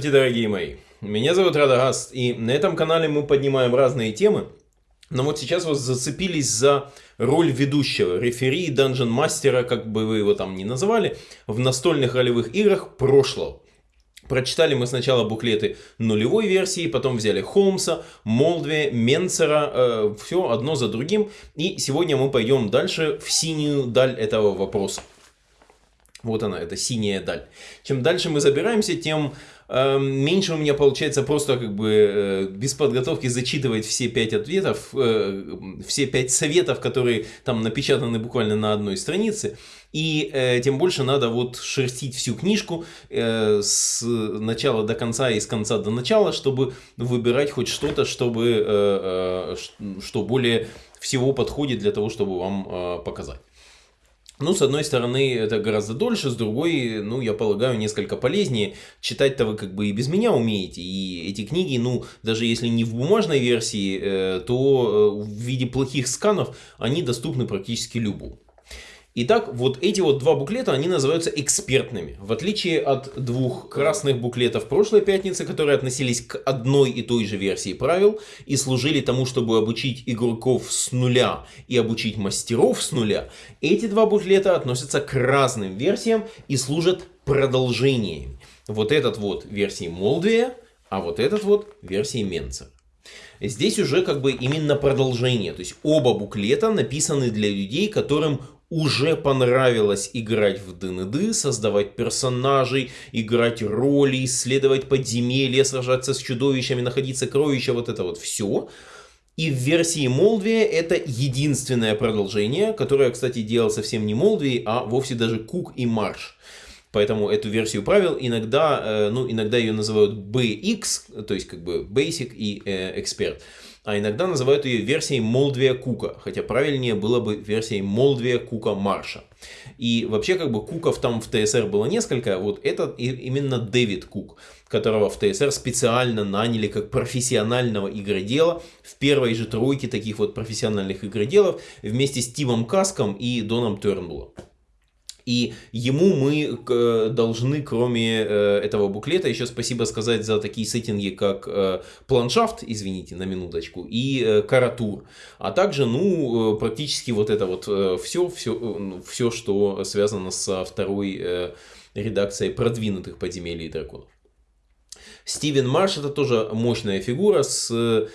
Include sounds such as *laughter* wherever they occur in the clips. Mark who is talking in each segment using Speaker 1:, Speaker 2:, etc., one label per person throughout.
Speaker 1: Здравствуйте, дорогие мои! Меня зовут Радагаст, и на этом канале мы поднимаем разные темы. Но вот сейчас вы зацепились за роль ведущего, рефери, данжен-мастера, как бы вы его там ни называли, в настольных ролевых играх прошлого. Прочитали мы сначала буклеты нулевой версии, потом взяли Холмса, Молдве, Менцера, э, все одно за другим. И сегодня мы пойдем дальше в синюю даль этого вопроса. Вот она, это синяя даль. Чем дальше мы забираемся, тем э, меньше у меня получается просто как бы э, без подготовки зачитывать все пять ответов, э, все пять советов, которые там напечатаны буквально на одной странице. И э, тем больше надо вот шерстить всю книжку э, с начала до конца и с конца до начала, чтобы выбирать хоть что-то, чтобы э, э, что более всего подходит для того, чтобы вам э, показать. Ну, с одной стороны, это гораздо дольше, с другой, ну, я полагаю, несколько полезнее. Читать-то вы как бы и без меня умеете. И эти книги, ну, даже если не в бумажной версии, э, то э, в виде плохих сканов они доступны практически любому. Итак, вот эти вот два буклета, они называются экспертными. В отличие от двух красных буклетов прошлой пятницы, которые относились к одной и той же версии правил и служили тому, чтобы обучить игроков с нуля и обучить мастеров с нуля, эти два буклета относятся к разным версиям и служат продолжениями. Вот этот вот версии Молдвия, а вот этот вот версии Менца. Здесь уже как бы именно продолжение, то есть оба буклета написаны для людей, которым уже понравилось играть в ДНД, создавать персонажей, играть роли, исследовать подземелья, сражаться с чудовищами, находить сокровища, вот это вот все. И в версии Молдвия это единственное продолжение, которое, кстати, делал совсем не Молдвий, а вовсе даже Кук и Марш. Поэтому эту версию правил иногда, э, ну, иногда ее называют BX, то есть как бы Basic и э, Expert а иногда называют ее версией Молдвия Кука, хотя правильнее было бы версией Молдвия Кука Марша. И вообще как бы Куков там в ТСР было несколько, вот это именно Дэвид Кук, которого в ТСР специально наняли как профессионального игродела в первой же тройке таких вот профессиональных игроделов вместе с Тимом Каском и Доном Тернбулом. И ему мы э, должны, кроме э, этого буклета, еще спасибо сказать за такие сеттинги, как э, планшафт, извините, на минуточку, и каратур. А также, ну, практически вот это вот все, все, все, что связано со второй редакцией продвинутых подземелий и драконов. Стивен Марш это тоже мощная фигура с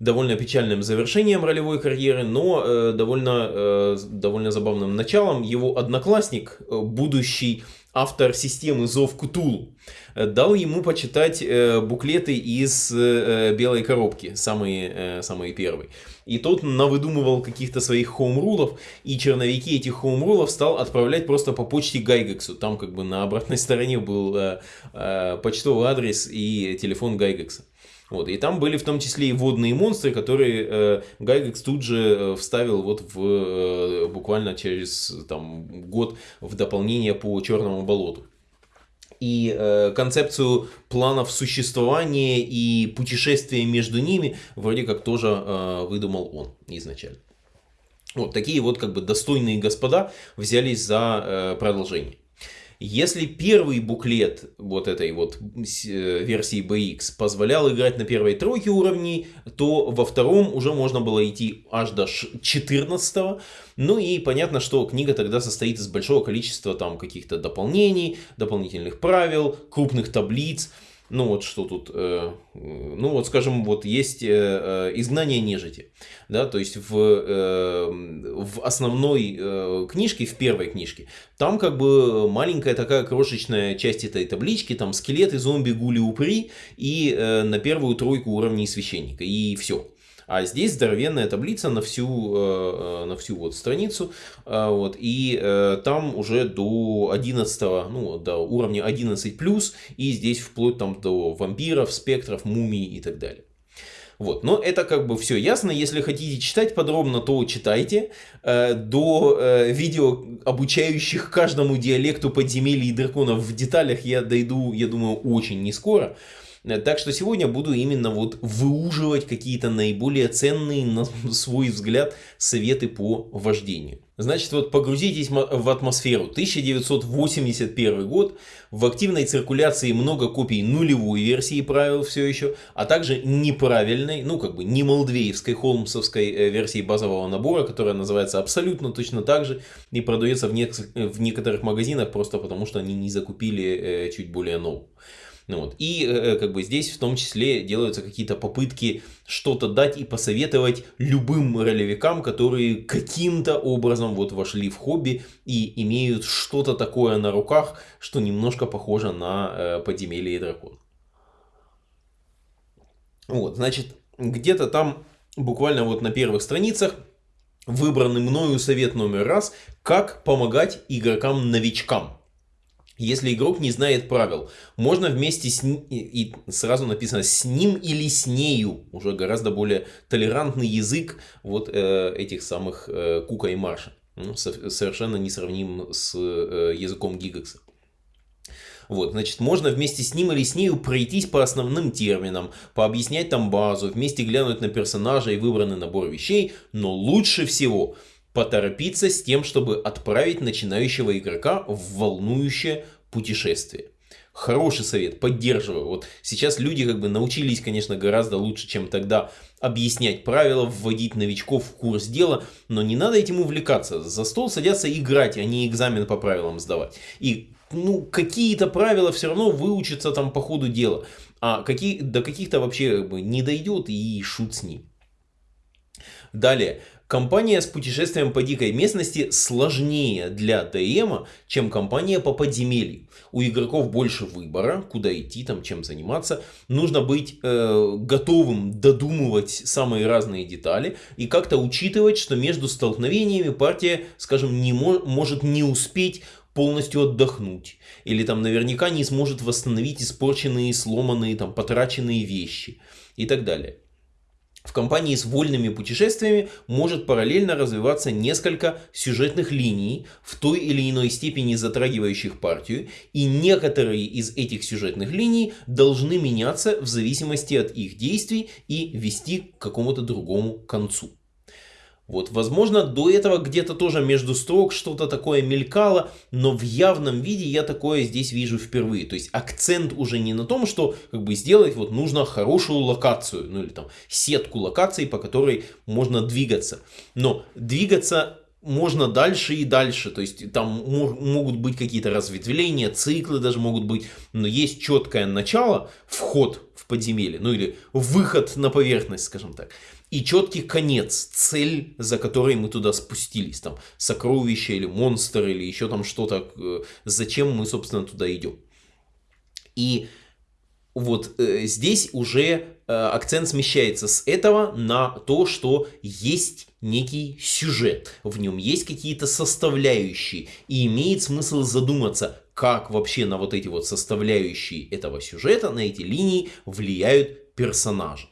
Speaker 1: довольно печальным завершением ролевой карьеры, но э, довольно, э, довольно забавным началом. Его одноклассник, э, будущий автор системы Зов Кутул, э, дал ему почитать э, буклеты из э, белой коробки, самые, э, самые первые. И тот навыдумывал каких-то своих хоумрулов, и черновики этих хоумрулов стал отправлять просто по почте Гайгексу. Там как бы на обратной стороне был э, э, почтовый адрес и телефон Гайгекса. Вот, и там были в том числе и водные монстры, которые э, Гайгекс тут же э, вставил вот в, э, буквально через там, год в дополнение по Черному болоту. И э, концепцию планов существования и путешествия между ними вроде как тоже э, выдумал он изначально. Вот такие вот как бы достойные господа взялись за э, продолжение. Если первый буклет вот этой вот э, версии BX позволял играть на первой тройке уровней, то во втором уже можно было идти аж до 14 -го. Ну и понятно, что книга тогда состоит из большого количества там каких-то дополнений, дополнительных правил, крупных таблиц. Ну вот что тут, э, ну вот скажем, вот есть э, э, изгнание нежити, да, то есть в, в основной книжке, в первой книжке, там как бы маленькая такая крошечная часть этой таблички, там скелеты, зомби, гули, упри и на первую тройку уровней священника, и все. А здесь здоровенная таблица на всю, э, э, на всю вот страницу. Э, вот, и там уже до 11, ну, до уровня 11+, и здесь вплоть там до вампиров, спектров, мумий и так далее. Вот. Но это как бы все ясно. Если хотите читать подробно, то читайте. До видео, обучающих каждому диалекту подземелий и драконов в деталях, я дойду, я думаю, очень не скоро. Так что сегодня буду именно вот выуживать какие-то наиболее ценные, на *laughs* свой взгляд, советы по вождению. Значит, вот погрузитесь в атмосферу. 1981 год. В активной циркуляции много копий нулевой версии правил все еще, а также неправильной, ну как бы не молдвеевской, холмсовской э, версии базового набора, которая называется абсолютно точно так же и продается в, не в некоторых магазинах просто потому, что они не закупили э, чуть более новую. Ну вот. И э, э, как бы здесь в том числе делаются какие-то попытки что-то дать и посоветовать любым ролевикам, которые каким-то образом вот вошли в хобби и имеют что-то такое на руках, что немножко похоже на э, подземелье и дракон. Вот, значит, где-то там буквально вот на первых страницах выбранный мною совет номер раз, как помогать игрокам-новичкам. Если игрок не знает правил, можно вместе с ним, и сразу написано с ним или с нею, уже гораздо более толерантный язык вот э, этих самых э, Кука и Марша. Ну, совершенно несравним с э, языком Гигакса. Вот, значит, можно вместе с ним или с нею пройтись по основным терминам, пообъяснять там базу, вместе глянуть на персонажа и выбранный набор вещей, но лучше всего поторопиться с тем, чтобы отправить начинающего игрока в волнующее путешествие. Хороший совет, поддерживаю. Вот сейчас люди как бы научились, конечно, гораздо лучше, чем тогда объяснять правила, вводить новичков в курс дела, но не надо этим увлекаться. За стол садятся играть, а не экзамен по правилам сдавать. И ну, какие-то правила все равно выучатся там по ходу дела. А какие, до каких-то вообще как бы, не дойдет и шут с ним. Далее, Компания с путешествием по дикой местности сложнее для ДМа, чем компания по подземелью. У игроков больше выбора, куда идти, там, чем заниматься. Нужно быть э, готовым додумывать самые разные детали и как-то учитывать, что между столкновениями партия, скажем, не мо может не успеть полностью отдохнуть. Или там наверняка не сможет восстановить испорченные, сломанные, там, потраченные вещи и так далее. В компании с вольными путешествиями может параллельно развиваться несколько сюжетных линий, в той или иной степени затрагивающих партию, и некоторые из этих сюжетных линий должны меняться в зависимости от их действий и вести к какому-то другому концу. Вот, возможно, до этого где-то тоже между строк что-то такое мелькало, но в явном виде я такое здесь вижу впервые. То есть акцент уже не на том, что как бы сделать вот нужно хорошую локацию, ну или там сетку локаций, по которой можно двигаться. Но двигаться можно дальше и дальше, то есть там могут быть какие-то разветвления, циклы даже могут быть, но есть четкое начало, вход в подземелье, ну или выход на поверхность, скажем так и четкий конец, цель, за которой мы туда спустились, там сокровища или монстр или еще там что-то, э, зачем мы, собственно, туда идем. И вот э, здесь уже э, акцент смещается с этого на то, что есть некий сюжет, в нем есть какие-то составляющие, и имеет смысл задуматься, как вообще на вот эти вот составляющие этого сюжета, на эти линии влияют персонажи.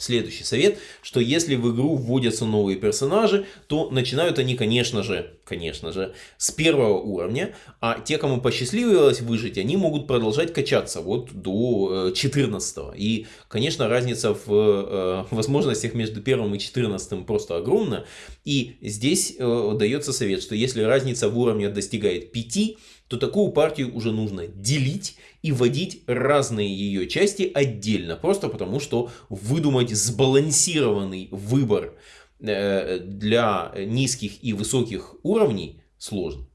Speaker 1: Следующий совет, что если в игру вводятся новые персонажи, то начинают они, конечно же, конечно же, с первого уровня, а те, кому посчастливилось выжить, они могут продолжать качаться вот до 14. Э, и, конечно, разница в э, возможностях между первым и 14 просто огромна. И здесь э, дается совет, что если разница в уровне достигает 5, то такую партию уже нужно делить и вводить разные ее части отдельно. Просто потому, что выдумать сбалансированный выбор э, для низких и высоких уровней сложно.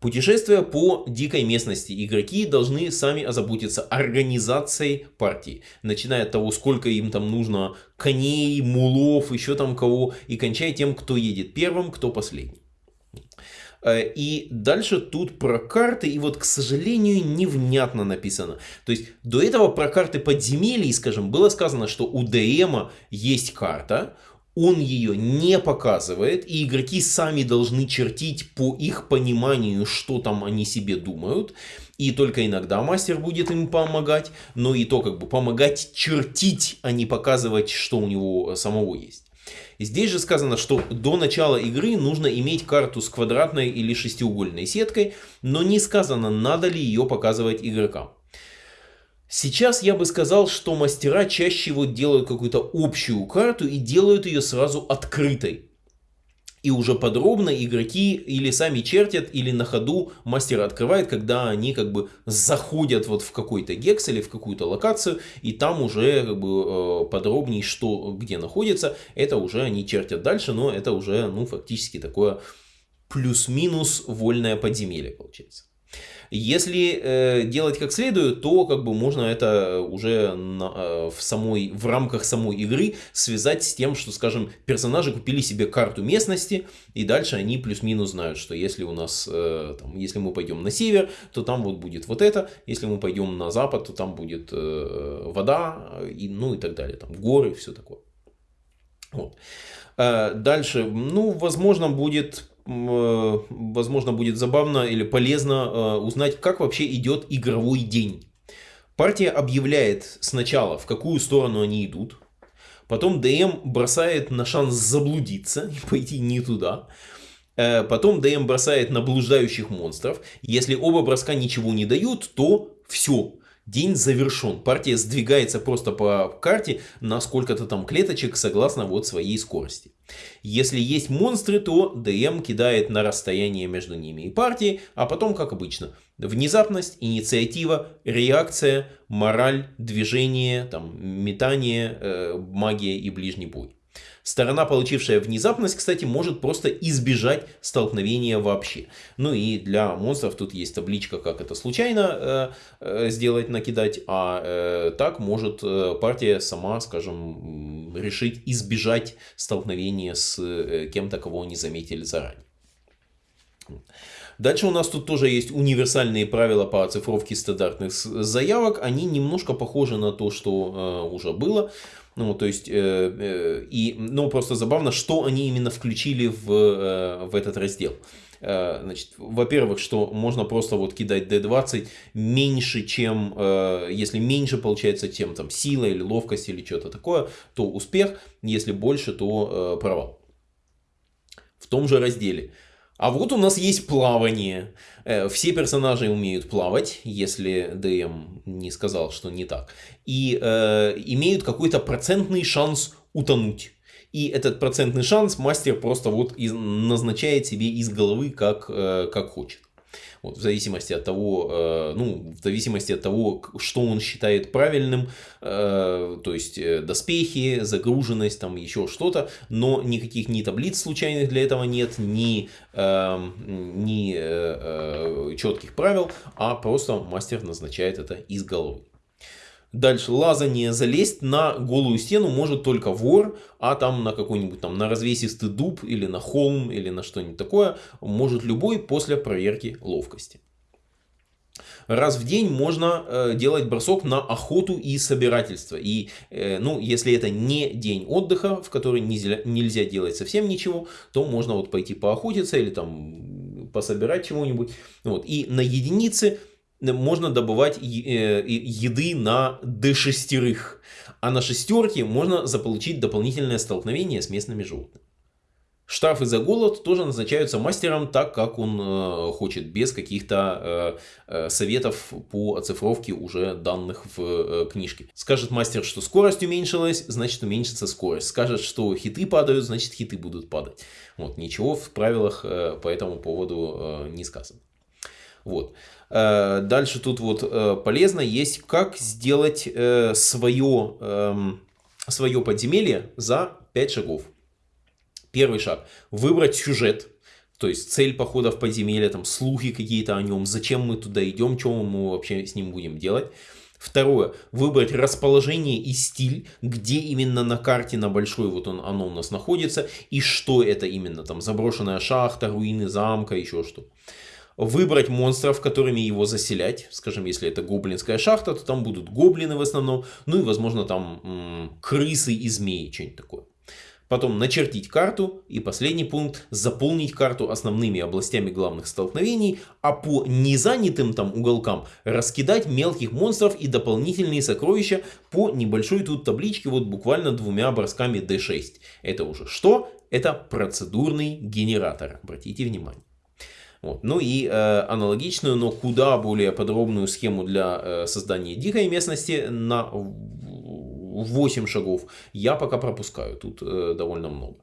Speaker 1: Путешествуя по дикой местности, игроки должны сами озаботиться организацией партии. Начиная от того, сколько им там нужно коней, мулов, еще там кого, и кончая тем, кто едет первым, кто последний. Э, и дальше тут про карты, и вот, к сожалению, невнятно написано. То есть, до этого про карты подземелий, скажем, было сказано, что у ДМа есть карта, он ее не показывает, и игроки сами должны чертить по их пониманию, что там они себе думают. И только иногда мастер будет им помогать, но и то как бы помогать чертить, а не показывать, что у него самого есть. Здесь же сказано, что до начала игры нужно иметь карту с квадратной или шестиугольной сеткой, но не сказано, надо ли ее показывать игрокам. Сейчас я бы сказал, что мастера чаще вот делают какую-то общую карту и делают ее сразу открытой. И уже подробно игроки или сами чертят, или на ходу мастер открывает, когда они как бы заходят вот в какой-то гекс или в какую-то локацию, и там уже как бы э, подробнее, что где находится, это уже они чертят дальше, но это уже ну фактически такое плюс-минус вольное подземелье получается. Если э, делать как следует, то как бы можно это уже на, э, в, самой, в рамках самой игры связать с тем, что, скажем, персонажи купили себе карту местности, и дальше они плюс-минус знают, что если у нас, э, там, если мы пойдем на север, то там вот будет вот это, если мы пойдем на запад, то там будет э, вода, и, ну и так далее, там горы, все такое. Вот. Э, дальше, ну, возможно, будет возможно, будет забавно или полезно э, узнать, как вообще идет игровой день. Партия объявляет сначала, в какую сторону они идут. Потом ДМ бросает на шанс заблудиться *laughs* и пойти не туда. Э, потом ДМ бросает на блуждающих монстров. Если оба броска ничего не дают, то все. День завершен. Партия сдвигается просто по карте на сколько-то там клеточек согласно вот своей скорости. Если есть монстры, то ДМ кидает на расстояние между ними и партией, а потом, как обычно, внезапность, инициатива, реакция, мораль, движение, там, метание, э, магия и ближний бой. Сторона, получившая внезапность, кстати, может просто избежать столкновения вообще. Ну и для монстров тут есть табличка, как это случайно э, э, сделать, накидать, а э, так может э, партия сама, скажем, решить избежать столкновения с э, кем-то, кого не заметили заранее. Дальше у нас тут тоже есть универсальные правила по оцифровке стандартных заявок. Они немножко похожи на то, что э, уже было. Ну, то есть, э, э, и, ну, просто забавно, что они именно включили в, э, в этот раздел. Значит, во-первых, что можно просто вот кидать D20 меньше, чем, если меньше получается, чем там сила или ловкость или что-то такое, то успех, если больше, то провал. В том же разделе а вот у нас есть плавание. Э, все персонажи умеют плавать, если ДМ не сказал, что не так. И э, имеют какой-то процентный шанс утонуть. И этот процентный шанс мастер просто вот из, назначает себе из головы, как, э, как хочет. Вот, в зависимости от того, э, ну, в зависимости от того, что он считает правильным, э, то есть э, доспехи, загруженность, там еще что-то, но никаких ни таблиц случайных для этого нет, ни, эм, ни четких правил, а просто мастер назначает это из головы. Дальше лазание залезть на голую стену может только вор, а там на какой-нибудь там на развесистый дуб или на холм или на что-нибудь такое может любой после проверки ловкости. Раз в день можно э, делать бросок на охоту и собирательство. И, э, ну, если это не день отдыха, в который нельзя, нельзя делать совсем ничего, то можно вот пойти поохотиться или там пособирать чего-нибудь. Вот. И на единицы можно добывать э, еды на D6, а на шестерке можно заполучить дополнительное столкновение с местными животными. Штрафы за голод тоже назначаются мастером так, как он э, хочет, без каких-то э, советов по оцифровке уже данных в книжке. Скажет мастер, что скорость уменьшилась, значит уменьшится скорость. Скажет, что хиты падают, значит хиты будут падать. Вот, ничего в правилах по этому поводу не сказано. Вот. Э, дальше тут вот э, полезно есть, как сделать э, свое, эм, свое подземелье за 5 шагов. Первый шаг. Выбрать сюжет. То есть цель похода в подземелье, там слухи какие-то о нем, зачем мы туда идем, что мы вообще с ним будем делать. Второе. Выбрать расположение и стиль, где именно на карте на большой вот он, оно у нас находится, и что это именно, там заброшенная шахта, руины замка, еще что выбрать монстров, которыми его заселять. Скажем, если это гоблинская шахта, то там будут гоблины в основном. Ну и, возможно, там крысы и змеи, что-нибудь такое. Потом начертить карту. И последний пункт. Заполнить карту основными областями главных столкновений. А по незанятым там уголкам раскидать мелких монстров и дополнительные сокровища по небольшой тут табличке. Вот буквально двумя бросками D6. Это уже что? Это процедурный генератор. Обратите внимание. Вот. Ну и э, аналогичную, но куда более подробную схему для э, создания дикой местности на 8 шагов я пока пропускаю. Тут э, довольно много.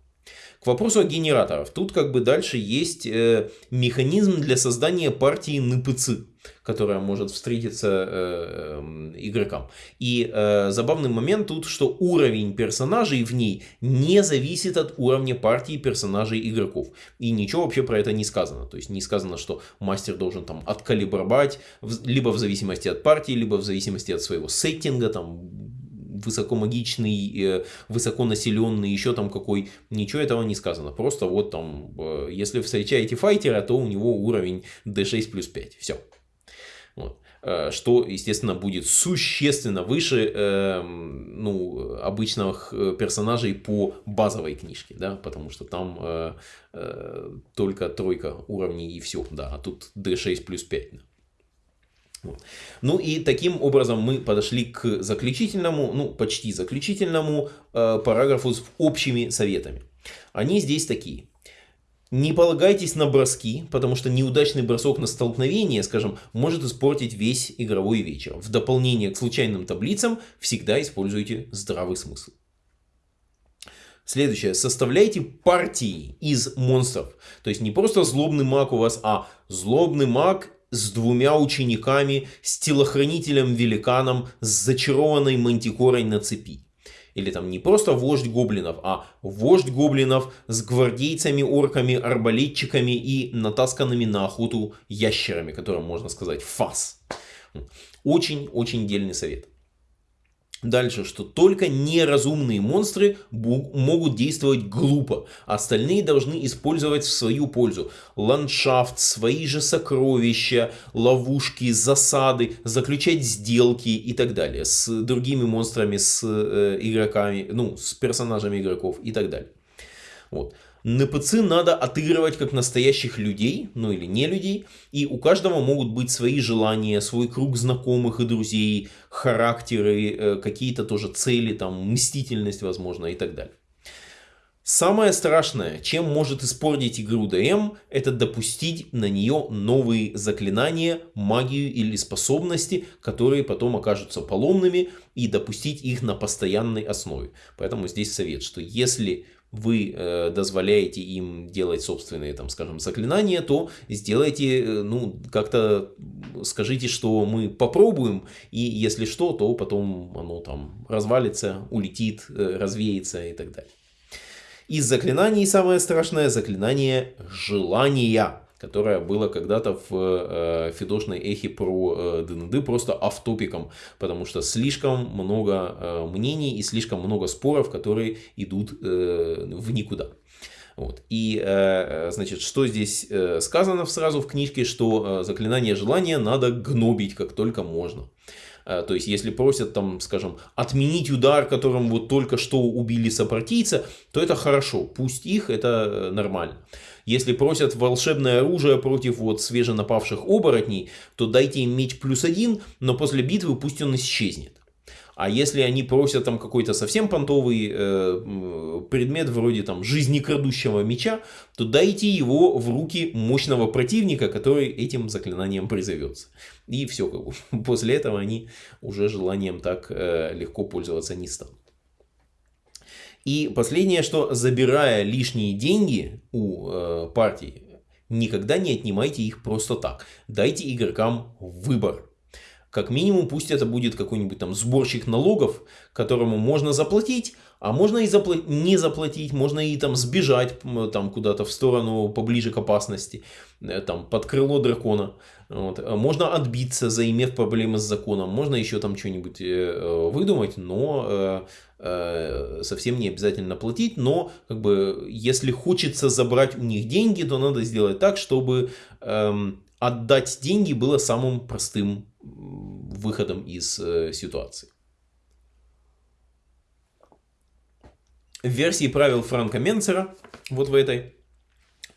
Speaker 1: Вопросу о генераторах. Тут как бы дальше есть э, механизм для создания партии НПЦ, которая может встретиться э, э, игрокам. И э, забавный момент тут, что уровень персонажей в ней не зависит от уровня партии персонажей игроков. И ничего вообще про это не сказано. То есть не сказано, что мастер должен там откалибровать, либо в зависимости от партии, либо в зависимости от своего сеттинга, там высокомагичный, э, высоконаселенный, еще там какой, ничего этого не сказано. Просто вот там, э, если встречаете файтера, то у него уровень D6 плюс 5. Все. Вот э, что, естественно, будет существенно выше э, ну, обычных персонажей по базовой книжке, да, потому что там только тройка уровней и все, да, а тут D6 плюс 5. Да. Ну и таким образом мы подошли к заключительному, ну почти заключительному э, параграфу с общими советами. Они здесь такие. Не полагайтесь на броски, потому что неудачный бросок на столкновение, скажем, может испортить весь игровой вечер. В дополнение к случайным таблицам всегда используйте здравый смысл. Следующее. Составляйте партии из монстров. То есть не просто злобный маг у вас, а злобный маг с двумя учениками, с телохранителем-великаном, с зачарованной мантикорой на цепи. Или там не просто вождь гоблинов, а вождь гоблинов с гвардейцами, орками, арбалетчиками и натасканными на охоту ящерами, которым можно сказать фас. Очень-очень дельный совет. Дальше, что только неразумные монстры могут действовать глупо. Остальные должны использовать в свою пользу. Ландшафт, свои же сокровища, ловушки, засады, заключать сделки и так далее. С другими монстрами, с э, игроками, ну, с персонажами игроков и так далее. Вот. НПЦ надо отыгрывать как настоящих людей, ну или не людей, и у каждого могут быть свои желания, свой круг знакомых и друзей, характеры, э, какие-то тоже цели, там, мстительность, возможно, и так далее. Самое страшное, чем может испортить игру ДМ, это допустить на нее новые заклинания, магию или способности, которые потом окажутся поломными, и допустить их на постоянной основе. Поэтому здесь совет, что если вы э, дозволяете им делать собственные, там, скажем, заклинания, то сделайте, э, ну, как-то скажите, что мы попробуем, и если что, то потом оно там развалится, улетит, э, развеется и так далее. Из заклинаний самое страшное заклинание желания которое было когда-то в э, Фидошной эхе про э, ДНД просто автопиком, потому что слишком много э, мнений и слишком много споров, которые идут э, в никуда. Вот. И, э, значит, что здесь э, сказано сразу в книжке, что э, заклинание желания надо гнобить как только можно. Э, то есть, если просят, там, скажем, отменить удар, которым вот только что убили сопартийца, то это хорошо, пусть их, это э, нормально. Если просят волшебное оружие против вот свеженапавших оборотней, то дайте им меч плюс один, но после битвы пусть он исчезнет. А если они просят там какой-то совсем понтовый э, предмет вроде там жизнекрадущего меча, то дайте его в руки мощного противника, который этим заклинанием призовется. И все, как бы. *laughs* после этого они уже желанием так э, легко пользоваться не станут. И последнее, что забирая лишние деньги у э, партии, никогда не отнимайте их просто так. Дайте игрокам выбор. Как минимум, пусть это будет какой-нибудь там сборщик налогов, которому можно заплатить, а можно и запла не заплатить, можно и там сбежать там куда-то в сторону поближе к опасности, э, там под крыло дракона. Вот. Можно отбиться, заимев проблемы с законом, можно еще там что-нибудь э, выдумать, но э, э, совсем не обязательно платить, но как бы если хочется забрать у них деньги, то надо сделать так, чтобы э, отдать деньги было самым простым выходом из э, ситуации. В версии правил Франка Менцера, вот в этой,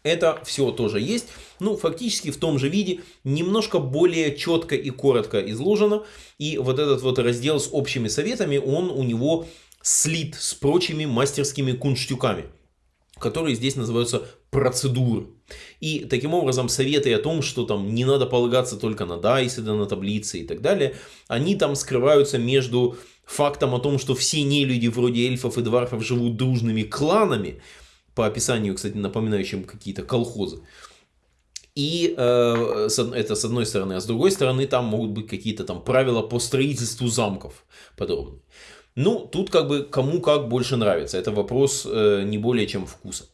Speaker 1: это все тоже есть. Ну, фактически в том же виде, немножко более четко и коротко изложено. И вот этот вот раздел с общими советами, он у него слит с прочими мастерскими кунштюками, которые здесь называются процедуры. И таким образом советы о том, что там не надо полагаться только на дайсы, да на таблицы и так далее, они там скрываются между фактом о том, что все нелюди вроде эльфов и дварфов живут дружными кланами, по описанию, кстати, напоминающим какие-то колхозы. И э, это с одной стороны, а с другой стороны там могут быть какие-то там правила по строительству замков подробные. Ну, тут как бы кому как больше нравится. Это вопрос э, не более чем вкуса.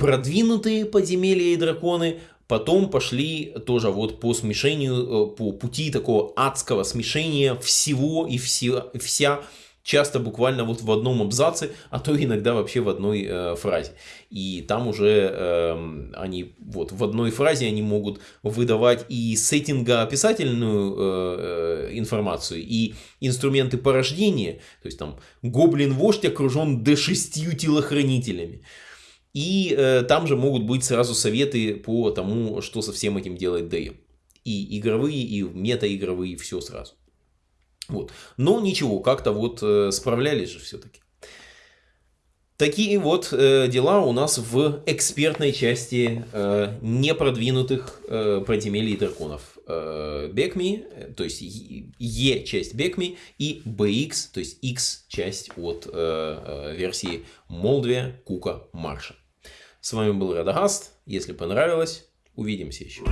Speaker 1: Продвинутые подземелья и драконы потом пошли тоже вот по смешению, э, по пути такого адского смешения всего и все, вся часто буквально вот в одном абзаце, а то иногда вообще в одной э, фразе. И там уже э, они вот в одной фразе они могут выдавать и сеттинга описательную э, э, информацию, и инструменты порождения, то есть там гоблин-вождь окружен D6 телохранителями. И э, там же могут быть сразу советы по тому, что со всем этим делать DM. И игровые, и метаигровые, все сразу. Вот. Но ничего, как-то вот э, справлялись же все-таки. Такие вот э, дела у нас в экспертной части э, непродвинутых э, подземелий драконов. Э, Бекми, то есть Е часть Бекми и BX, то есть X часть от э, э, версии Молдве Кука Марша. С вами был Радагаст. Если понравилось, увидимся еще.